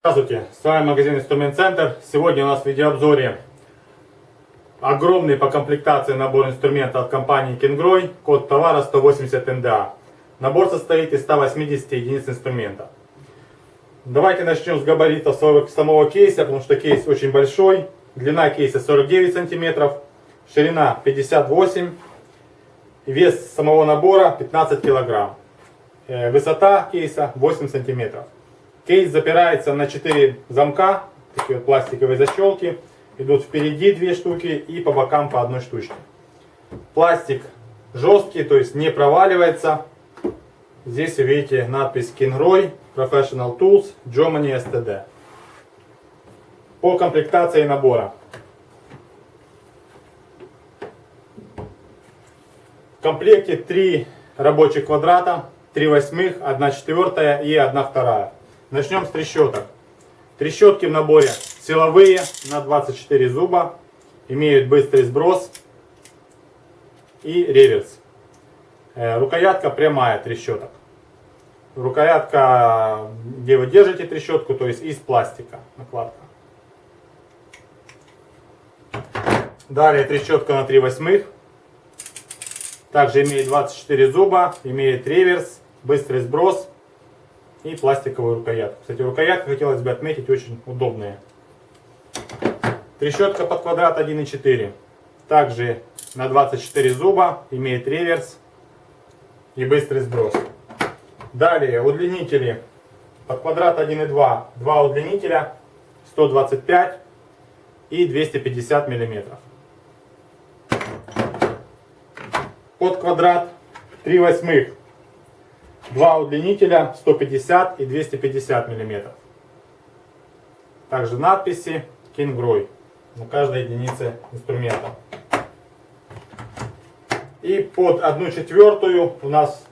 Здравствуйте, с вами магазин Инструмент Центр. Сегодня у нас в видеообзоре огромный по комплектации набор инструмента от компании Kingroy, код товара 180 НДА. Набор состоит из 180 единиц инструмента. Давайте начнем с габаритов самого кейса, потому что кейс очень большой. Длина кейса 49 сантиметров, ширина 58 вес самого набора 15 килограмм. Э, высота кейса 8 сантиметров. Кейс запирается на 4 замка, такие вот пластиковые защелки. Идут впереди две штуки и по бокам по одной штучке. Пластик жесткий, то есть не проваливается. Здесь вы видите надпись Kingroy Professional Tools Germany STD. По комплектации набора. В комплекте 3 рабочих квадрата, 3 восьмых, 1 четвертая и 1 вторая. Начнем с трещоток. Трещотки в наборе силовые на 24 зуба. Имеют быстрый сброс и реверс. Э, рукоятка прямая трещоток. Рукоятка, где вы держите трещотку, то есть из пластика накладка. Далее трещотка на 3 восьмых. Также имеет 24 зуба, имеет реверс, быстрый сброс и пластиковую рукоятку. Кстати, рукоятка, хотелось бы отметить, очень удобная. Трещотка под квадрат 1,4. Также на 24 зуба, имеет реверс и быстрый сброс. Далее удлинители под квадрат 1,2. Два удлинителя 125 и 250 миллиметров. Под квадрат 3 восьмых Два удлинителя 150 и 250 мм. Также надписи Kingroy на каждой единице инструмента. И под одну четвертую у нас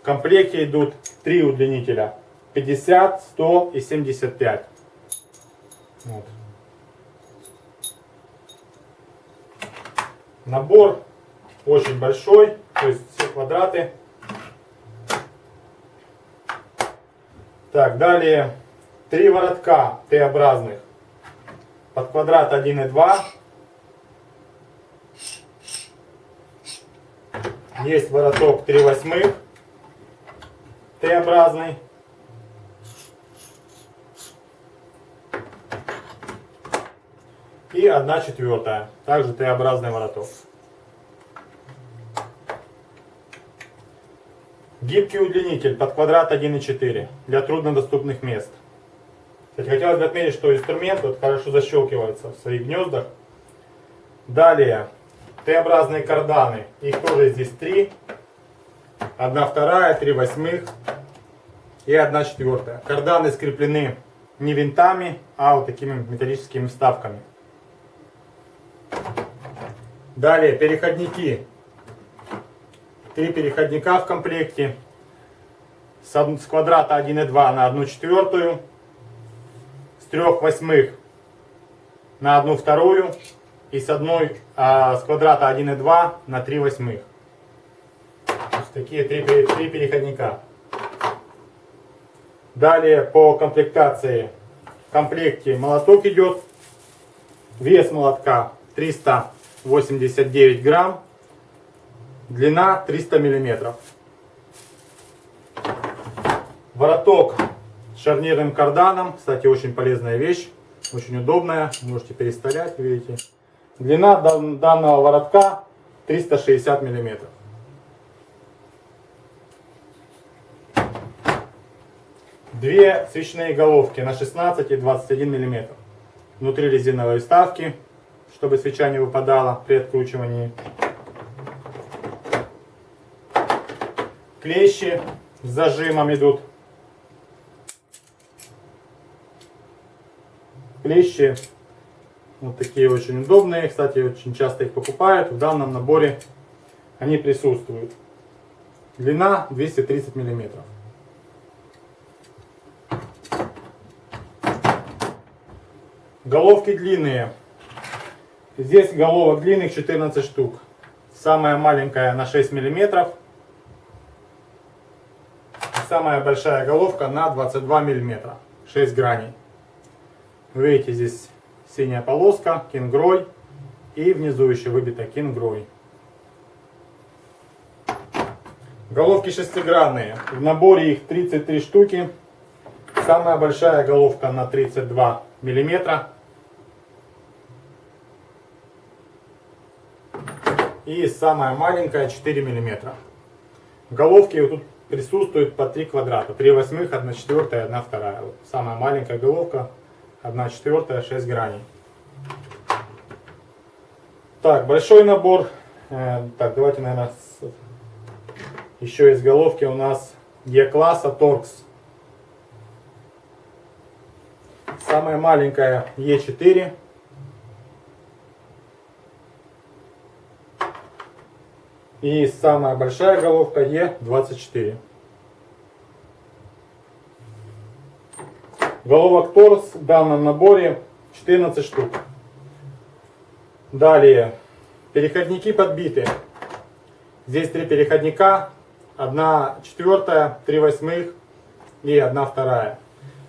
в комплекте идут три удлинителя. 50, 100 и 75. Вот. Набор очень большой, то есть все квадраты Так, далее три воротка Т-образных под квадрат 1 и 2. Есть вороток 3 восьмых Т-образный. И 1 четвертая, также Т-образный вороток. Гибкий удлинитель под квадрат 1,4 для труднодоступных мест. Кстати, хотелось бы отметить, что инструмент вот хорошо защелкивается в своих гнездах. Далее, Т-образные карданы. Их тоже здесь три. Одна вторая, три восьмых и одна четвертая. Карданы скреплены не винтами, а вот такими металлическими вставками. Далее, переходники Три переходника в комплекте. С квадрата 1,2 на 1 четвертую. С 3 восьмых на 1 вторую. И с, одной, а, с квадрата 1,2 на 3 восьмых. Такие три, три переходника. Далее по комплектации в комплекте молоток идет. Вес молотка 389 грамм. Длина 300 миллиметров. Вороток с шарнирным карданом. Кстати, очень полезная вещь. Очень удобная. Можете переставлять, видите. Длина данного воротка 360 миллиметров. Две свечные головки на 16 и 21 миллиметр. Внутри резиновые вставки, чтобы свеча не выпадала при откручивании. клещи с зажимом идут. Клещи вот такие очень удобные. Кстати, очень часто их покупают. В данном наборе они присутствуют. Длина 230 миллиметров. Головки длинные. Здесь головок длинных 14 штук. Самая маленькая на 6 миллиметров. Самая большая головка на 22 миллиметра. 6 граней. Видите здесь синяя полоска, кингрой. И внизу еще выбита кингрой. Головки шестигранные. В наборе их 33 штуки. Самая большая головка на 32 миллиметра. И самая маленькая 4 миллиметра. Головки тут присутствуют по 3 квадрата. 3 восьмых, 1 четвертая, 1 вторая. Самая маленькая головка, 1 четвертая, 6 граней. Так, большой набор. Э, так, давайте, наверное, еще из головки у нас Е-класса Торкс. Самая маленькая Е4. И самая большая головка Е24. Головок торс в данном наборе 14 штук. Далее, переходники подбиты. Здесь три переходника, одна четвертая, три восьмых и одна вторая.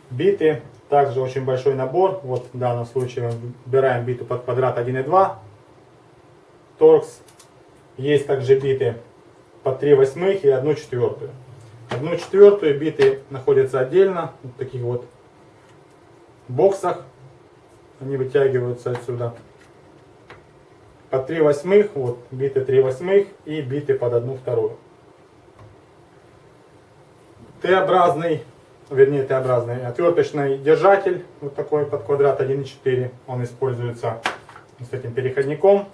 Биты, также очень большой набор. Вот в данном случае выбираем биту под квадрат 1,2. Торкс. Есть также биты под 3 восьмых и одну четвертую. Одну четвертую биты находятся отдельно, в таких вот боксах. Они вытягиваются отсюда по 3 восьмых, вот биты 3 восьмых и биты под 1 вторую. Т-образный, вернее Т-образный отверточный держатель, вот такой под квадрат 1,4, он используется с этим переходником,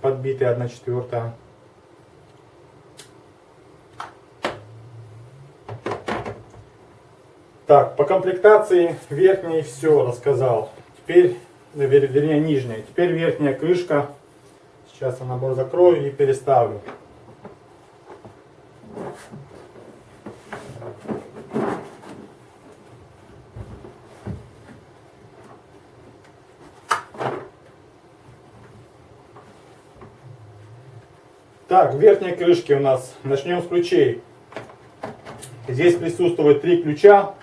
подбитый 1 четвертая. Так, по комплектации верхней все рассказал. Теперь вернее нижняя. Теперь верхняя крышка. Сейчас я набор закрою и переставлю. Так, в крышке у нас начнем с ключей. Здесь присутствует три ключа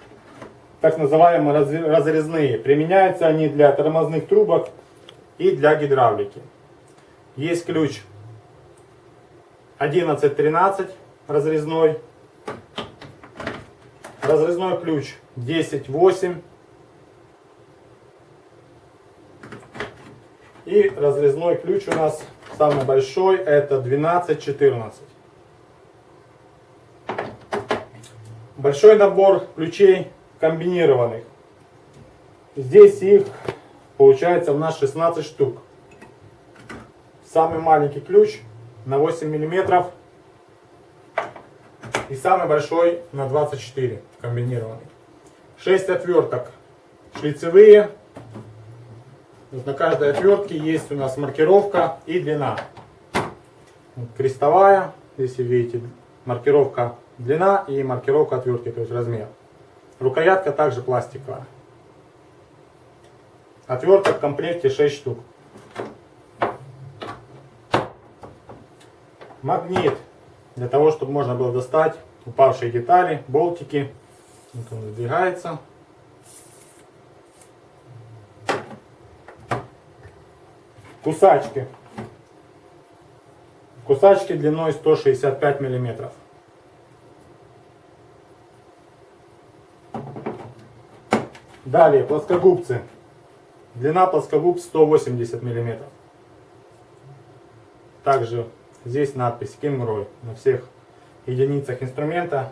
так называемые разрезные. Применяются они для тормозных трубок и для гидравлики. Есть ключ 11-13 разрезной. Разрезной ключ 10-8. И разрезной ключ у нас самый большой, это 12-14. Большой набор ключей комбинированных. Здесь их получается у нас 16 штук. Самый маленький ключ на 8 миллиметров и самый большой на 24 комбинированный. 6 отверток шлицевые. На каждой отвертке есть у нас маркировка и длина. крестовая, если видите, маркировка длина и маркировка отвертки, то есть размер. Рукоятка также пластиковая. Отверток в комплекте 6 штук. Магнит. Для того, чтобы можно было достать упавшие детали, болтики. Вот он сдвигается. Кусачки. Кусачки длиной 165 миллиметров. Далее, плоскогубцы. Длина плоскогуб 180 мм. Также здесь надпись Кимрой на всех единицах инструмента.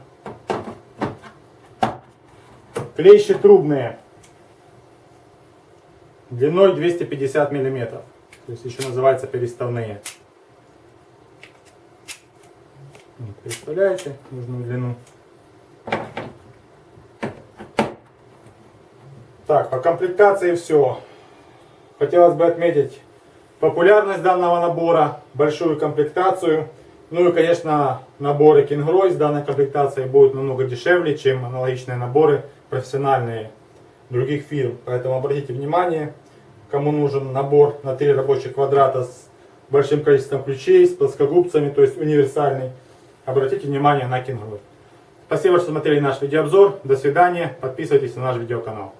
Клещи трубные. Длиной 250 мм. То есть еще называются переставные. Представляете нужную длину. Так, по комплектации все. Хотелось бы отметить популярность данного набора, большую комплектацию. Ну и, конечно, наборы Kingroy с данной комплектацией будут намного дешевле, чем аналогичные наборы профессиональные других фирм. Поэтому обратите внимание, кому нужен набор на 3 рабочих квадрата с большим количеством ключей, с плоскогубцами, то есть универсальный, обратите внимание на Кингрой. Спасибо, что смотрели наш видеообзор. До свидания. Подписывайтесь на наш видеоканал.